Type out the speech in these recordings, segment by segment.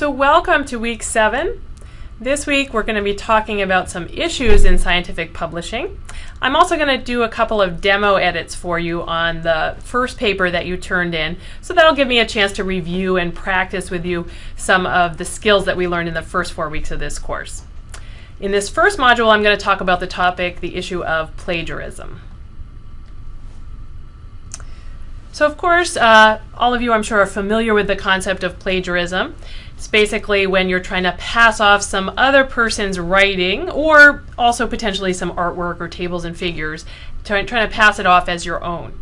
So welcome to week seven. This week we're going to be talking about some issues in scientific publishing. I'm also going to do a couple of demo edits for you on the first paper that you turned in, so that'll give me a chance to review and practice with you some of the skills that we learned in the first four weeks of this course. In this first module, I'm going to talk about the topic, the issue of plagiarism. So of course, uh, all of you I'm sure are familiar with the concept of plagiarism. It's basically when you're trying to pass off some other person's writing or also potentially some artwork or tables and figures, trying, to pass it off as your own.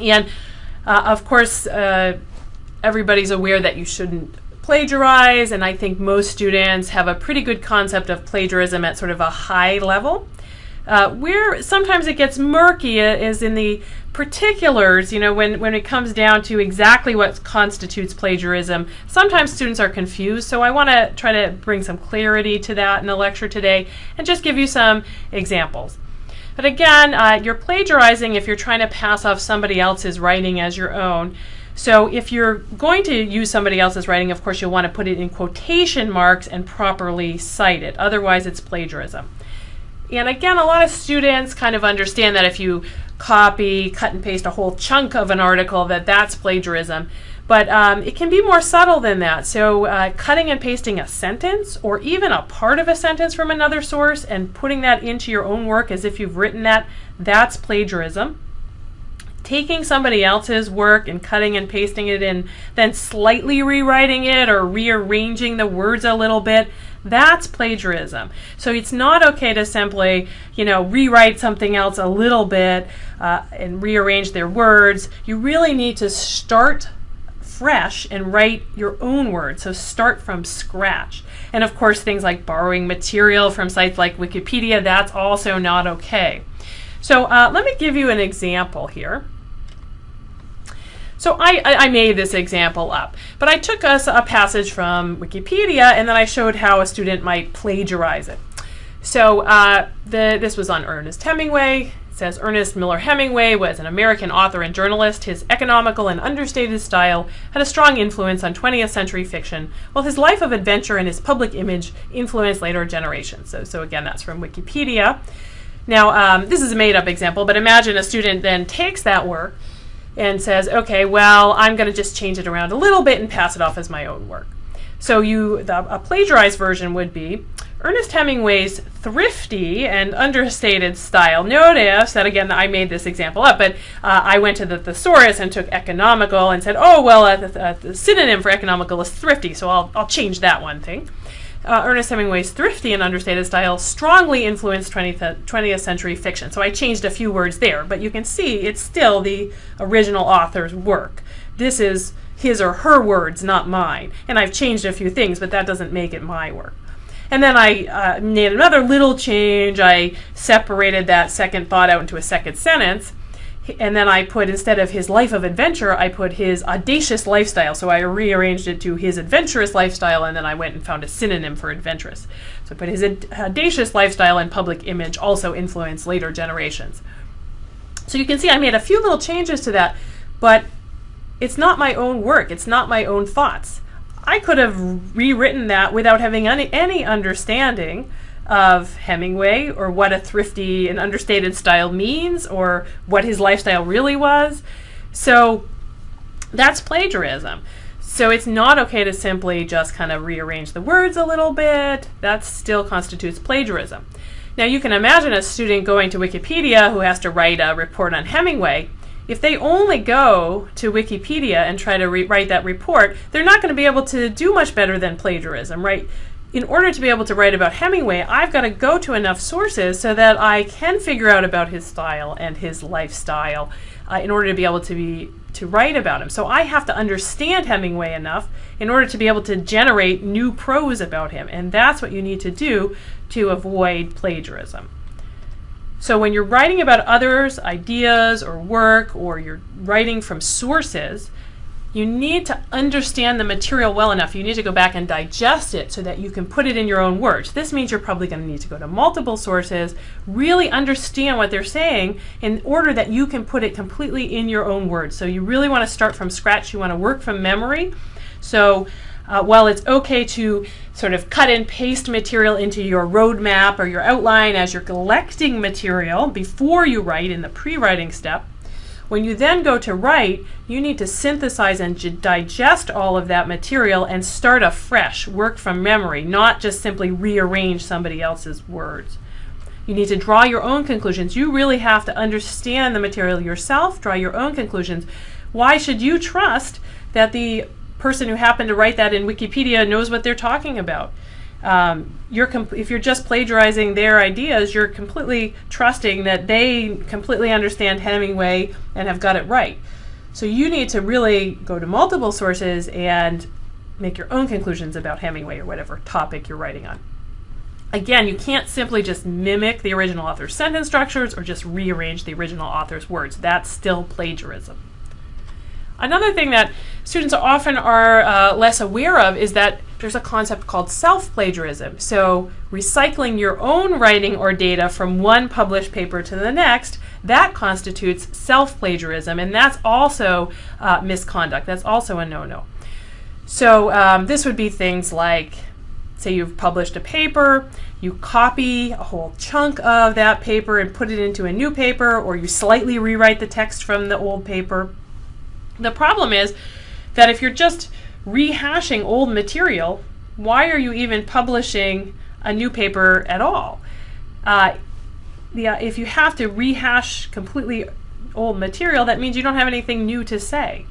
And uh, of course, uh, everybody's aware that you shouldn't plagiarize, and I think most students have a pretty good concept of plagiarism at sort of a high level. Uh, where sometimes it gets murky is in the particulars, you know, when, when it comes down to exactly what constitutes plagiarism, sometimes students are confused. So I want to try to bring some clarity to that in the lecture today and just give you some examples. But again, uh, you're plagiarizing if you're trying to pass off somebody else's writing as your own. So if you're going to use somebody else's writing, of course, you'll want to put it in quotation marks and properly cite it. Otherwise, it's plagiarism. And again, a lot of students kind of understand that if you copy, cut and paste a whole chunk of an article, that that's plagiarism. But um, it can be more subtle than that. So uh, cutting and pasting a sentence or even a part of a sentence from another source and putting that into your own work as if you've written that, that's plagiarism. Taking somebody else's work and cutting and pasting it in, then slightly rewriting it or rearranging the words a little bit, that's plagiarism. So it's not okay to simply, you know, rewrite something else a little bit uh, and rearrange their words. You really need to start fresh and write your own words. So start from scratch. And of course, things like borrowing material from sites like Wikipedia, that's also not okay. So uh, let me give you an example here. So I, I, made this example up, but I took us a passage from Wikipedia and then I showed how a student might plagiarize it. So uh, the, this was on Ernest Hemingway. It says Ernest Miller Hemingway was an American author and journalist. His economical and understated style had a strong influence on 20th century fiction, while his life of adventure and his public image influenced later generations. So, so again, that's from Wikipedia. Now, um, this is a made-up example, but imagine a student then takes that work and says, okay, well, I'm going to just change it around a little bit and pass it off as my own work. So you, the, a plagiarized version would be Ernest Hemingway's thrifty and understated style. Notice that again, I made this example up, but uh, I went to the thesaurus and took economical and said, oh, well, the, uh, the, synonym for economical is thrifty, so I'll, I'll change that one thing uh, Ernest Hemingway's thrifty and understated style strongly influenced 20th, 20th century fiction. So I changed a few words there, but you can see it's still the original author's work. This is his or her words, not mine. And I've changed a few things, but that doesn't make it my work. And then I uh, made another little change. I separated that second thought out into a second sentence and then I put instead of his life of adventure, I put his audacious lifestyle. So I rearranged it to his adventurous lifestyle, and then I went and found a synonym for adventurous. So I put his audacious lifestyle and public image also influenced later generations. So you can see I made a few little changes to that, but it's not my own work. It's not my own thoughts. I could have rewritten that without having any, any understanding of Hemingway or what a thrifty and understated style means or what his lifestyle really was. So that's plagiarism. So it's not okay to simply just kind of rearrange the words a little bit. That still constitutes plagiarism. Now you can imagine a student going to Wikipedia who has to write a report on Hemingway. If they only go to Wikipedia and try to write that report, they're not going to be able to do much better than plagiarism, right? In order to be able to write about Hemingway, I've got to go to enough sources so that I can figure out about his style and his lifestyle uh, in order to be able to be to write about him. So I have to understand Hemingway enough in order to be able to generate new prose about him, and that's what you need to do to avoid plagiarism. So when you're writing about others' ideas or work, or you're writing from sources, you need to understand the material well enough. You need to go back and digest it so that you can put it in your own words. This means you're probably going to need to go to multiple sources, really understand what they're saying in order that you can put it completely in your own words. So you really want to start from scratch. You want to work from memory. So uh, while it's okay to sort of cut and paste material into your roadmap or your outline as you're collecting material before you write in the pre-writing step, when you then go to write, you need to synthesize and digest all of that material and start afresh, work from memory, not just simply rearrange somebody else's words. You need to draw your own conclusions. You really have to understand the material yourself, draw your own conclusions. Why should you trust that the person who happened to write that in Wikipedia knows what they're talking about? Um, you're if you're just plagiarizing their ideas, you're completely trusting that they completely understand Hemingway and have got it right. So you need to really go to multiple sources and make your own conclusions about Hemingway or whatever topic you're writing on. Again, you can't simply just mimic the original author's sentence structures or just rearrange the original author's words. That's still plagiarism. Another thing that students often are uh, less aware of is that there's a concept called self-plagiarism. So recycling your own writing or data from one published paper to the next, that constitutes self-plagiarism, and that's also uh, misconduct. That's also a no-no. So um, this would be things like Say you've published a paper, you copy a whole chunk of that paper and put it into a new paper, or you slightly rewrite the text from the old paper. The problem is that if you're just rehashing old material, why are you even publishing a new paper at all? Uh, if you have to rehash completely old material, that means you don't have anything new to say.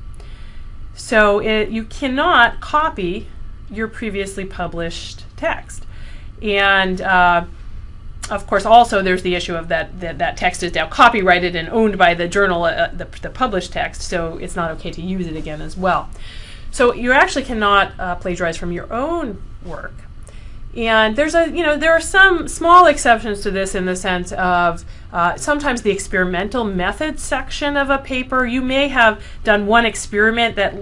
So it, you cannot copy your previously published text. And uh, of course, also there's the issue of that, that that text is now copyrighted and owned by the journal, uh, the, the published text, so it's not okay to use it again as well. So you actually cannot uh, plagiarize from your own work. And there's a, you know, there are some small exceptions to this in the sense of uh, sometimes the experimental method section of a paper, you may have done one experiment that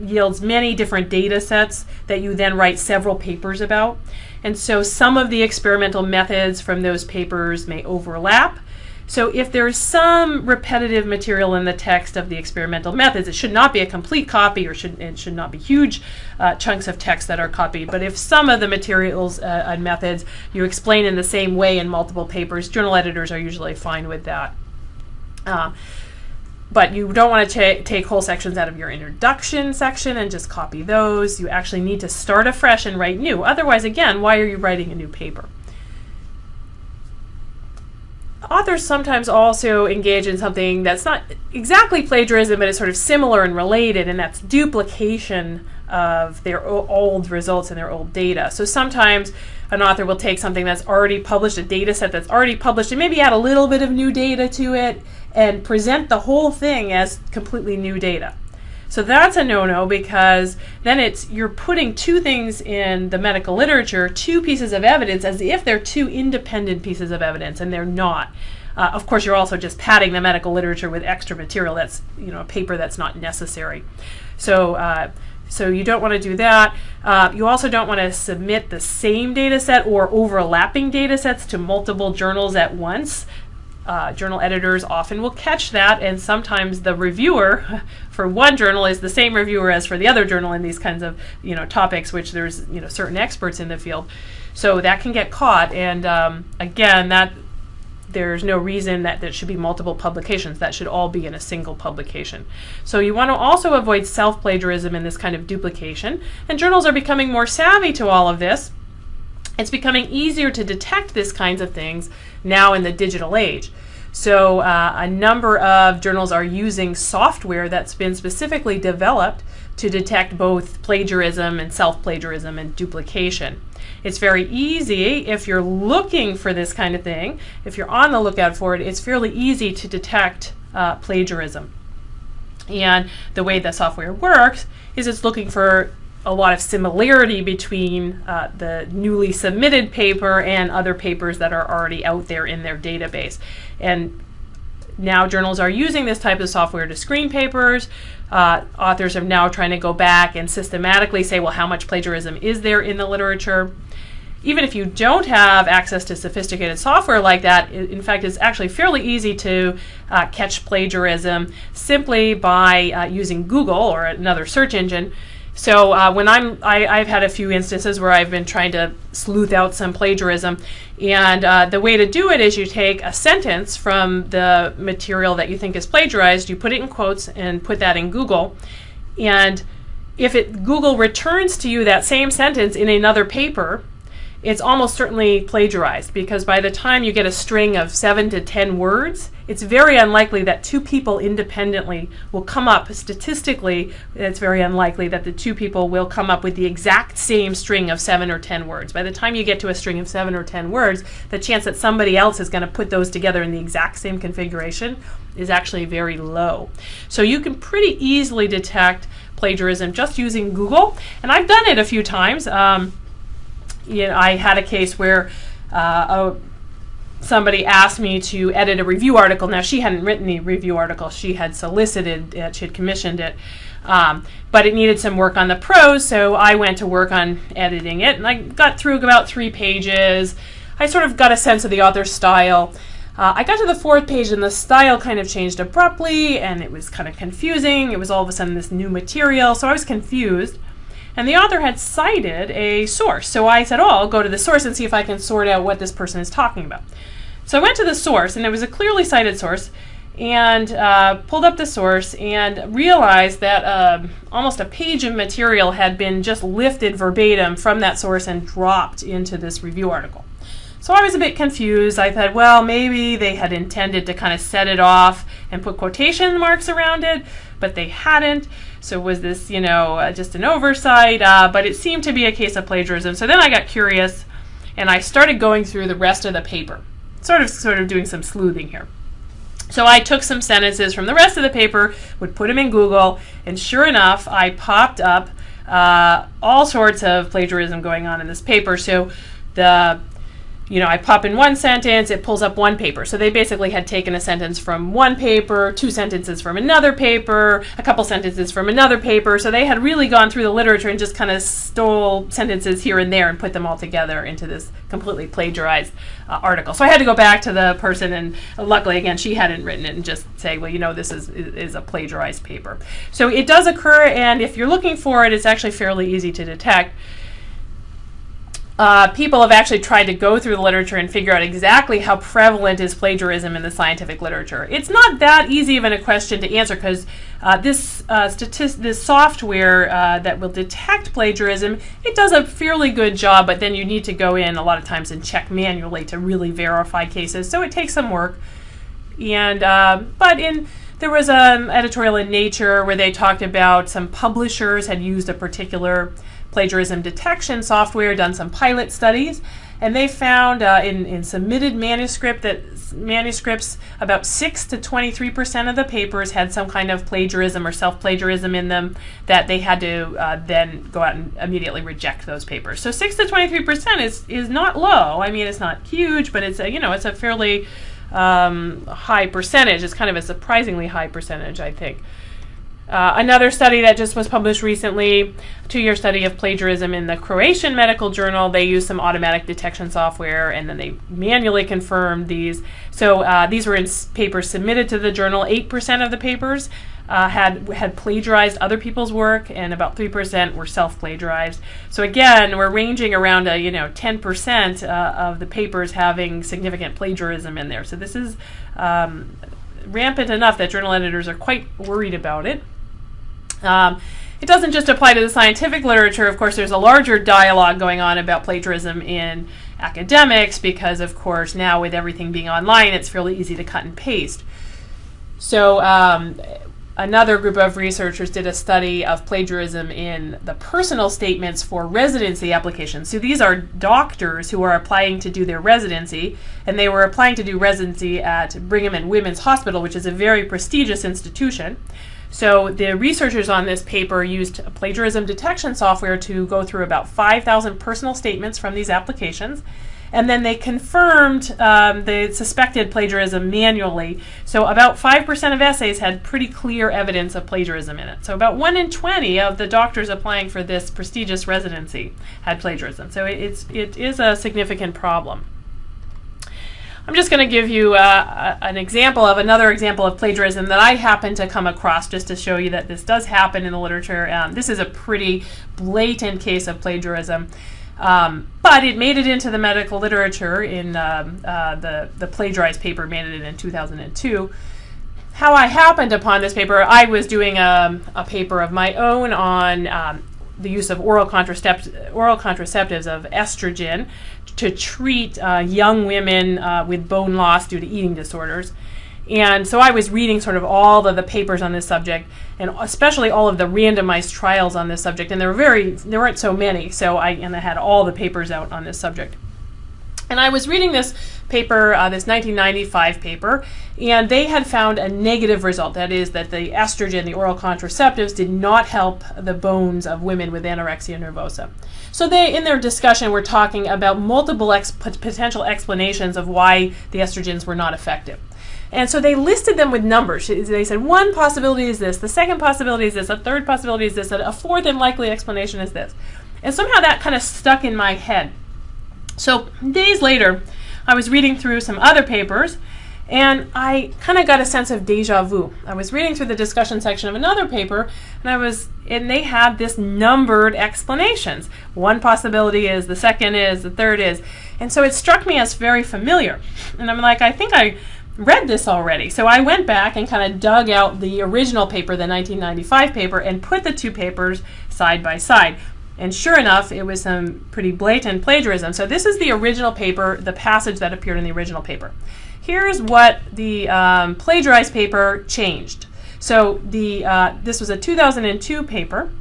yields many different data sets that you then write several papers about. And so some of the experimental methods from those papers may overlap. So if there's some repetitive material in the text of the experimental methods, it should not be a complete copy or should, it should not be huge uh, chunks of text that are copied. But if some of the materials uh, and methods you explain in the same way in multiple papers, journal editors are usually fine with that. Uh, but you don't want to take whole sections out of your introduction section and just copy those. You actually need to start afresh and write new. Otherwise, again, why are you writing a new paper? Authors sometimes also engage in something that's not exactly plagiarism, but it's sort of similar and related, and that's duplication of their old results and their old data. So sometimes an author will take something that's already published, a data set that's already published, and maybe add a little bit of new data to it and present the whole thing as completely new data. So that's a no-no because then it's you're putting two things in the medical literature, two pieces of evidence, as if they're two independent pieces of evidence, and they're not. Uh, of course, you're also just padding the medical literature with extra material that's you know a paper that's not necessary. So. Uh, so you don't want to do that. Uh, you also don't want to submit the same data set or overlapping data sets to multiple journals at once uh, journal editors often will catch that, and sometimes the reviewer for one journal is the same reviewer as for the other journal in these kinds of you know topics, which there's you know certain experts in the field, so that can get caught. And um, again, that there's no reason that there should be multiple publications. That should all be in a single publication. So you want to also avoid self-plagiarism and this kind of duplication. And journals are becoming more savvy to all of this. It's becoming easier to detect these kinds of things now in the digital age. So uh, a number of journals are using software that's been specifically developed to detect both plagiarism and self-plagiarism and duplication. It's very easy if you're looking for this kind of thing, if you're on the lookout for it, it's fairly easy to detect uh, plagiarism. And the way the software works is it's looking for a lot of similarity between uh, the newly submitted paper and other papers that are already out there in their database. And now journals are using this type of software to screen papers. Uh, authors are now trying to go back and systematically say, well, how much plagiarism is there in the literature? Even if you don't have access to sophisticated software like that, in fact, it's actually fairly easy to uh, catch plagiarism simply by uh, using Google or another search engine So uh, when I'm, I, I've had a few instances where I've been trying to sleuth out some plagiarism, and uh, the way to do it is you take a sentence from the material that you think is plagiarized, you put it in quotes and put that in Google, and if it Google returns to you that same sentence in another paper, it's almost certainly plagiarized because by the time you get a string of seven to ten words, it's very unlikely that two people independently will come up statistically. It's very unlikely that the two people will come up with the exact same string of seven or ten words. By the time you get to a string of seven or ten words, the chance that somebody else is going to put those together in the exact same configuration is actually very low. So you can pretty easily detect plagiarism just using Google, and I've done it a few times. Um, you know, I had a case where uh, a, somebody asked me to edit a review article. Now, she hadn't written the review article, she had solicited it, she had commissioned it. Um, but it needed some work on the prose, so I went to work on editing it, and I got through about three pages. I sort of got a sense of the author's style. Uh, I got to the fourth page, and the style kind of changed abruptly, and it was kind of confusing. It was all of a sudden this new material, so I was confused. And the author had cited a source. So I said, oh, I'll go to the source and see if I can sort out what this person is talking about. So I went to the source, and it was a clearly cited source, and uh, pulled up the source and realized that uh, almost a page of material had been just lifted verbatim from that source and dropped into this review article. So I was a bit confused. I thought, well, maybe they had intended to kind of set it off and put quotation marks around it, but they hadn't. So was this, you know, uh, just an oversight? Uh, but it seemed to be a case of plagiarism. So then I got curious, and I started going through the rest of the paper, sort of, sort of doing some sleuthing here. So I took some sentences from the rest of the paper, would put them in Google, and sure enough, I popped up uh, all sorts of plagiarism going on in this paper. So the you know, I pop in one sentence, it pulls up one paper. So they basically had taken a sentence from one paper, two sentences from another paper, a couple sentences from another paper. So they had really gone through the literature and just kind of stole sentences here and there and put them all together into this completely plagiarized uh, article. So I had to go back to the person, and luckily, again, she hadn't written it and just say, well, you know, this is, is a plagiarized paper. So it does occur, and if you're looking for it, it's actually fairly easy to detect uh, people have actually tried to go through the literature and figure out exactly how prevalent is plagiarism in the scientific literature. It's not that easy of a question to answer because uh, this uh, this software uh, that will detect plagiarism, it does a fairly good job, but then you need to go in a lot of times and check manually to really verify cases. So it takes some work. And uh, but in there was an editorial in Nature where they talked about some publishers had used a particular plagiarism detection software, done some pilot studies, and they found uh, in, in submitted manuscript that manuscripts about 6 to 23 percent of the papers had some kind of plagiarism or self-plagiarism in them that they had to uh, then go out and immediately reject those papers. So 6 to 23 percent is is not low. I mean it's not huge but it's a you know it's a fairly um, high percentage. It's kind of a surprisingly high percentage i think uh, another study that just was published recently, two-year study of plagiarism in the Croatian Medical Journal. They used some automatic detection software, and then they manually confirmed these. So uh, these were in papers submitted to the journal. Eight percent of the papers uh, had had plagiarized other people's work, and about three percent were self-plagiarized. So again, we're ranging around a you know ten percent uh, of the papers having significant plagiarism in there. So this is um, rampant enough that journal editors are quite worried about it. Um, it doesn't just apply to the scientific literature. Of course, there's a larger dialogue going on about plagiarism in academics because, of course, now with everything being online, it's fairly easy to cut and paste. So, um, another group of researchers did a study of plagiarism in the personal statements for residency applications. So, these are doctors who are applying to do their residency, and they were applying to do residency at Brigham and Women's Hospital, which is a very prestigious institution. So the researchers on this paper used plagiarism detection software to go through about 5,000 personal statements from these applications. And then they confirmed um, the suspected plagiarism manually. So about 5% of essays had pretty clear evidence of plagiarism in it. So about 1 in 20 of the doctors applying for this prestigious residency had plagiarism. So it's, it is a significant problem. I'm just going to give you uh, an example of another example of plagiarism that I happen to come across just to show you that this does happen in the literature. Um, this is a pretty blatant case of plagiarism. Um, but it made it into the medical literature in um, uh, the, the plagiarized paper made it in 2002. How I happened upon this paper, I was doing a, a paper of my own on um, the use of oral, contracept- oral contraceptives of estrogen to treat uh, young women uh, with bone loss due to eating disorders. And so I was reading sort of all of the papers on this subject, and especially all of the randomized trials on this subject. And there were very, there weren't so many. So I and I had all the papers out on this subject. And I was reading this paper, uh, this 1995 paper, and they had found a negative result. That is, that the estrogen, the oral contraceptives, did not help the bones of women with anorexia nervosa. So they, in their discussion, were talking about multiple ex- potential explanations of why the estrogens were not effective. And so they listed them with numbers. They said one possibility is this, the second possibility is this, a third possibility is this, a fourth and likely explanation is this. And somehow that kind of stuck in my head. So days later, I was reading through some other papers and I kind of got a sense of deja vu. I was reading through the discussion section of another paper and I was and they had this numbered explanations. One possibility is, the second is, the third is. And so it struck me as very familiar. And I'm like, I think I read this already. So I went back and kind of dug out the original paper, the 1995 paper, and put the two papers side by side. And sure enough, it was some pretty blatant plagiarism. So this is the original paper, the passage that appeared in the original paper. Here's what the um, plagiarized paper changed. So the uh, this was a 2002 paper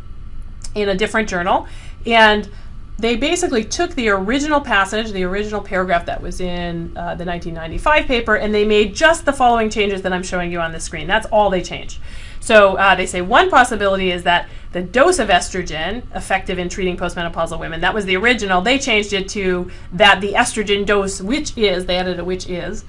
in a different journal, and they basically took the original passage, the original paragraph that was in uh, the 1995 paper, and they made just the following changes that I'm showing you on the screen. That's all they changed. So uh, they say one possibility is that the dose of estrogen effective in treating postmenopausal women, that was the original. They changed it to that the estrogen dose, which is, they added a which is,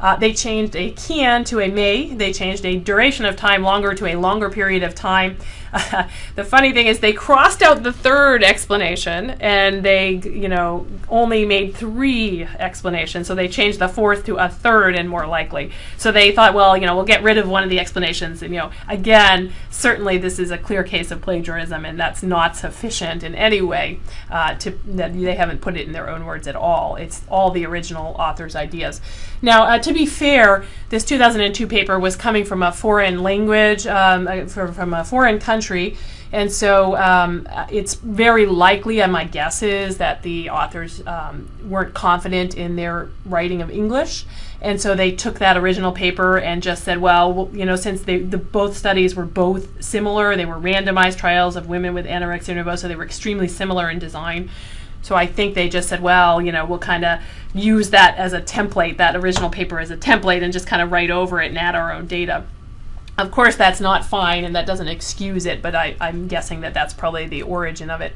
uh, they changed a can to a may. They changed a duration of time longer to a longer period of time. The funny thing is they crossed out the third explanation and they, you know, only made three explanations. So they changed the fourth to a third and more likely. So they thought, well, you know, we'll get rid of one of the explanations. And, you know, again, certainly this is a clear case of plagiarism and that's not sufficient in any way uh, to, that they haven't put it in their own words at all. It's all the original author's ideas. Now, uh, to be fair, this 2002 paper was coming from a foreign language, um, uh, from, from a foreign country, and so um, it's very likely, and my guess is, that the authors um, weren't confident in their writing of English. And so they took that original paper and just said, well, you know, since they, the both studies were both similar, they were randomized trials of women with anorexia nervosa, they were extremely similar in design. So I think they just said, well, you know, we'll kind of use that as a template, that original paper as a template, and just kind of write over it and add our own data. Of course, that's not fine, and that doesn't excuse it, but I, am guessing that that's probably the origin of it.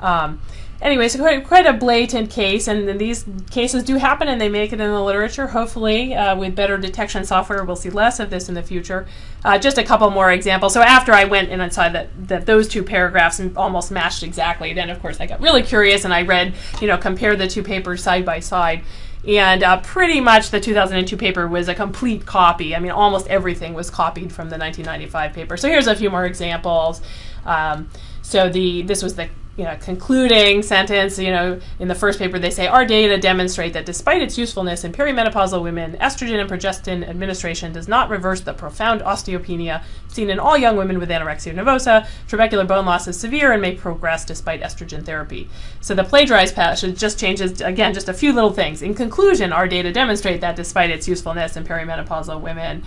Um, anyway, so quite, quite a blatant case, and these cases do happen and they make it in the literature. Hopefully, uh, with better detection software, we'll see less of this in the future. Uh, just a couple more examples. So after I went and I saw that, that those two paragraphs almost matched exactly, then of course I got really curious and I read, you know, compare the two papers side by side. And uh, pretty much the 2002 paper was a complete copy. I mean, almost everything was copied from the 1995 paper. So here's a few more examples. Um, so the this was the you know, concluding sentence, you know, in the first paper, they say our data demonstrate that despite its usefulness in perimenopausal women, estrogen and progestin administration does not reverse the profound osteopenia seen in all young women with anorexia nervosa. Trabecular bone loss is severe and may progress despite estrogen therapy. So the plagiarized passage just changes, again, just a few little things. In conclusion, our data demonstrate that despite its usefulness in perimenopausal women,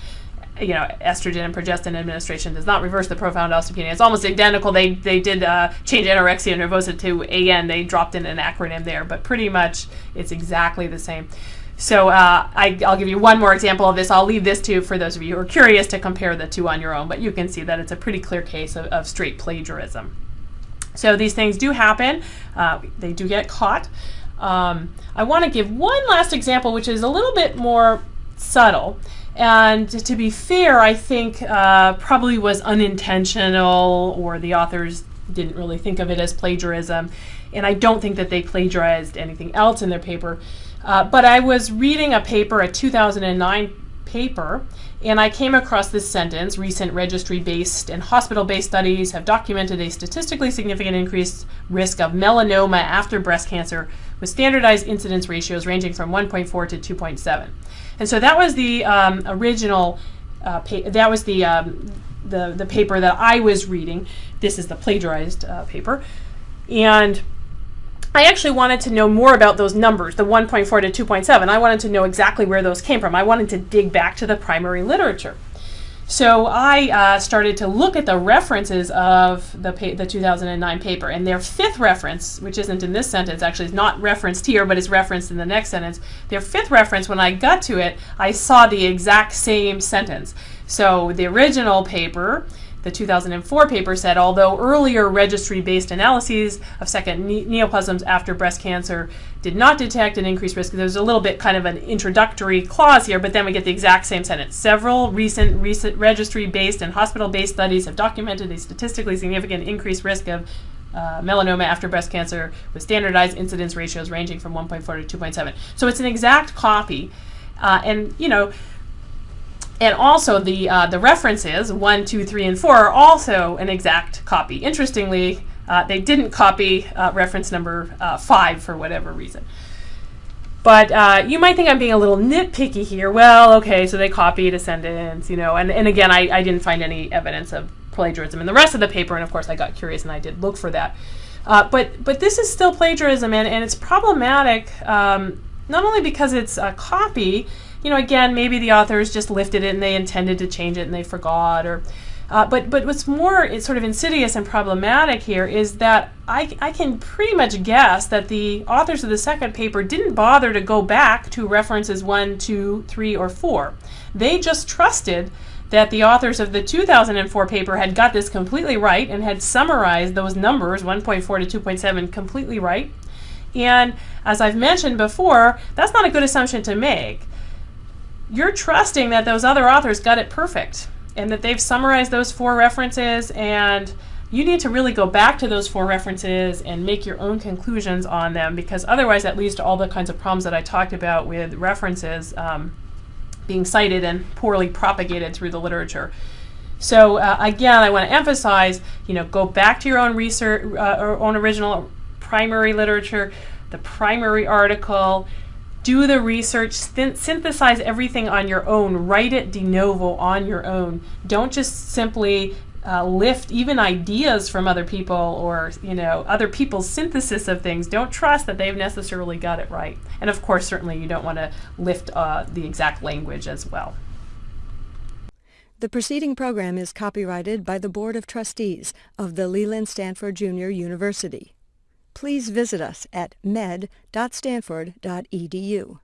you know, estrogen and progestin administration does not reverse the profound osteopenia. It's almost identical. They they did uh, change anorexia nervosa to AN. They dropped in an acronym there, but pretty much it's exactly the same. So uh, I, will give you one more example of this. I'll leave this to for those of you who are curious to compare the two on your own, but you can see that it's a pretty clear case of, of straight plagiarism. So these things do happen. Uh, they do get caught. Um, I want to give one last example, which is a little bit more subtle. And to be fair, I think uh, probably was unintentional, or the authors didn't really think of it as plagiarism, and I don't think that they plagiarized anything else in their paper. Uh, but I was reading a paper, a 2009 paper, and I came across this sentence recent registry based and hospital based studies have documented a statistically significant increased risk of melanoma after breast cancer with standardized incidence ratios ranging from 1.4 to 2.7. And so that was the um, original, uh, that was the, um, the, the paper that I was reading. This is the plagiarized uh, paper. And I actually wanted to know more about those numbers, the 1.4 to 2.7. I wanted to know exactly where those came from. I wanted to dig back to the primary literature. So I uh, started to look at the references of the, the 2009 paper, and their fifth reference, which isn't in this sentence, actually is not referenced here, but is referenced in the next sentence. Their fifth reference, when I got to it, I saw the exact same sentence. So the original paper the 2004 paper said, although earlier registry-based analyses of second ne neoplasms after breast cancer did not detect an increased risk, there's a little bit kind of an introductory clause here, but then we get the exact same sentence. Several recent, recent registry-based and hospital-based studies have documented a statistically significant increased risk of uh, melanoma after breast cancer with standardized incidence ratios ranging from 1.4 to 2.7. So it's an exact copy. Uh, and, you know, and also the, uh, the references, 1, 2, 3, and 4, are also an exact copy. Interestingly, uh, they didn't copy uh, reference number uh, 5 for whatever reason. But uh, you might think I'm being a little nitpicky here. Well, okay, so they copied a sentence, you know, and, and again, I, I didn't find any evidence of plagiarism in the rest of the paper, and of course I got curious and I did look for that. Uh, but, but this is still plagiarism, and, and it's problematic um, not only because it's a copy, you know, again, maybe the authors just lifted it and they intended to change it and they forgot or uh, but but what's more it's sort of insidious and problematic here is that I, I can pretty much guess that the authors of the second paper didn't bother to go back to references one, two, three, or four. They just trusted that the authors of the 2004 paper had got this completely right and had summarized those numbers, 1.4 to 2.7, completely right. And as I've mentioned before, that's not a good assumption to make you're trusting that those other authors got it perfect and that they've summarized those four references and you need to really go back to those four references and make your own conclusions on them because otherwise that leads to all the kinds of problems that I talked about with references um, being cited and poorly propagated through the literature. So uh, again, I want to emphasize, you know, go back to your own research, uh, own original primary literature, the primary article, do the research, synthesize everything on your own, write it de novo on your own. Don't just simply uh, lift even ideas from other people or you know other people's synthesis of things. Don't trust that they've necessarily got it right. And of course, certainly you don't want to lift uh, the exact language as well. The preceding program is copyrighted by the Board of Trustees of the Leland Stanford Junior University please visit us at med.stanford.edu.